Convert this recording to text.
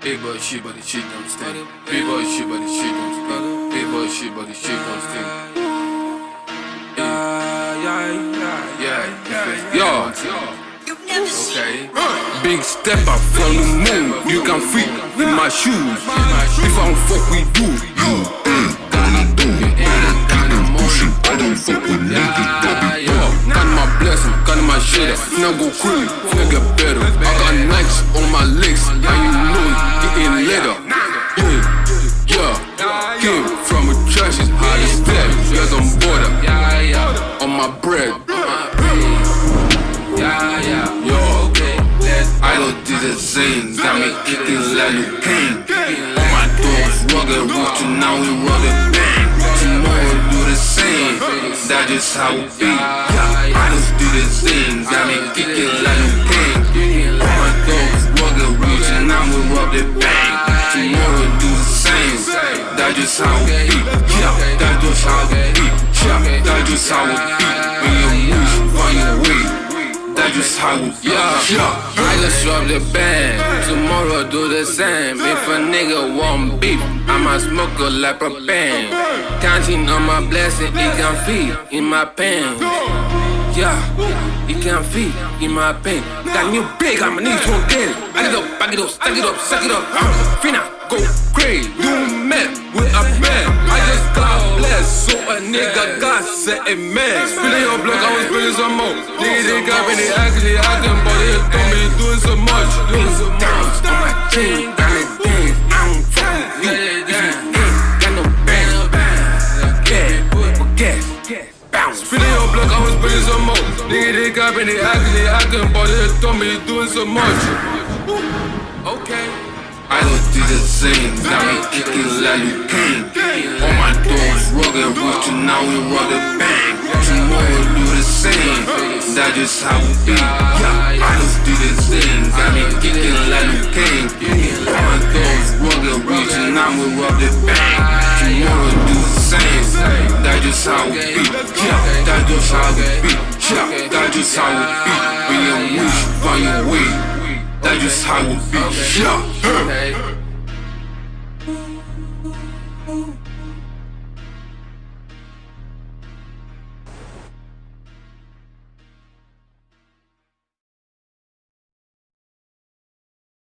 Big boy shit, but the shit don't stink. Big boy shit, but the shit don't stink. Big boy shit, but the shit don't stink. Yeah, yeah, yeah. Yeah, yeah. You've Okay. Big step up from the moon. You can freak in my shoes. If I don't fuck with you, you mm, gonna do. I don't fuck with niggas that be up. Got my blessing, got my shit. Now go crazy, finna get better. I got Nikes on my legs, my bread. Yeah, yeah. Yo, Okay, I don't do the same, got me kicking like Liu Kang. My dogs rugged, roots to now we rugged bang. Tomorrow do the same, that just how it be. Yeah, I just do the same, got me kicking like a king. My dogs rugged, roots to now we rugged bang. Tomorrow do the same, that just how it be. Yeah, that just how it be. Yeah, that just how it be. Just how. Yeah. I just drop the band. Tomorrow do the same. If a nigga want beef, I'ma smoke a like a bang. Counting on my blessing, it can feed in my pain. Yeah, it can feed in my pain. Got new big, I'ma need to get it. Back it up, back it up, stack it up, suck it up. I'm finna nigga got set. Spilling your block, I was spilling some more. Nigga, they got me, they acting, acting, but they me they doing so much. Doing so much. On my chain, got. I don't fuck with you. If you ain't got no bang, forget. Bounce. Spilling your block, I was spilling some more. Nigga, they got me, they they acting, but they me they doing so much. Okay. I don't do the same, got me kicking like Liu Kang. Rugged, roots to now we rugged bang. Tomorrow do the same, that just how it be. Yeah, I just do the same, got me kicking like Kang. All my dogs rugged, roots to now we rugged bang. Tomorrow do the same, that just how it be. Yeah, that just how it be. Yeah, that just how it be. When you move, find your way. That just how it be. Yeah.